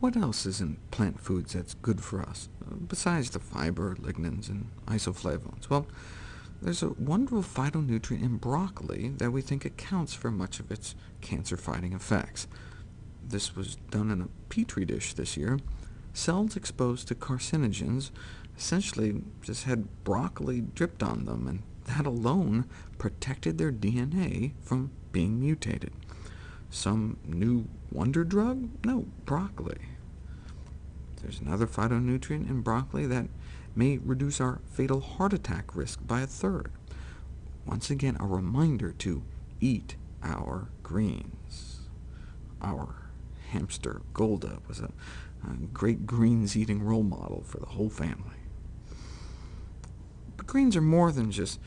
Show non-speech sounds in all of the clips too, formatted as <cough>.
What else is in plant foods that's good for us, besides the fiber, lignans, and isoflavones? Well, there's a wonderful phytonutrient in broccoli that we think accounts for much of its cancer-fighting effects. This was done in a petri dish this year. Cells exposed to carcinogens essentially just had broccoli dripped on them, and that alone protected their DNA from being mutated. Some new wonder drug? No, broccoli. There's another phytonutrient in broccoli that may reduce our fatal heart attack risk by a third. Once again, a reminder to eat our greens. Our hamster, Golda, was a, a great greens-eating role model for the whole family. But greens are more than just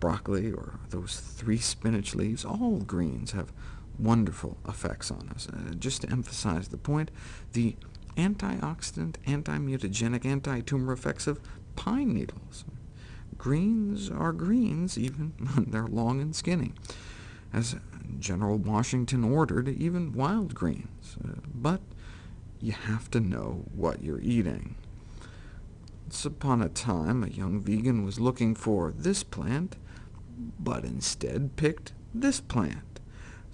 broccoli or those three spinach leaves. All greens have wonderful effects on us. Uh, just to emphasize the point, the antioxidant, anti-mutagenic, anti-tumor effects of pine needles. Greens are greens, even <laughs> when they're long and skinny. As General Washington ordered, even wild greens. Uh, but you have to know what you're eating. Once upon a time, a young vegan was looking for this plant, but instead picked this plant.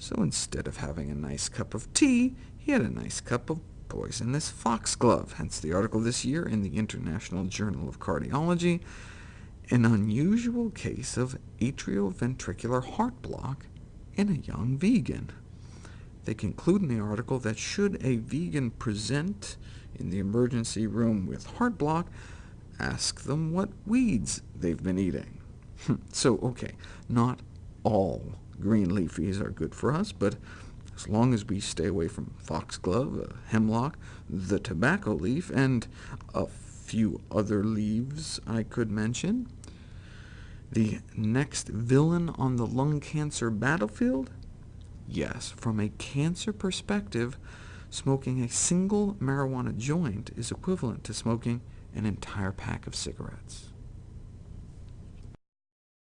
So instead of having a nice cup of tea, he had a nice cup of poisonous foxglove, hence the article this year in the International Journal of Cardiology, an unusual case of atrioventricular heart block in a young vegan. They conclude in the article that should a vegan present in the emergency room with heart block, ask them what weeds they've been eating. <laughs> so, OK, not all green leafies are good for us, but as long as we stay away from foxglove, uh, hemlock, the tobacco leaf, and a few other leaves I could mention. The next villain on the lung cancer battlefield? Yes, from a cancer perspective, smoking a single marijuana joint is equivalent to smoking an entire pack of cigarettes.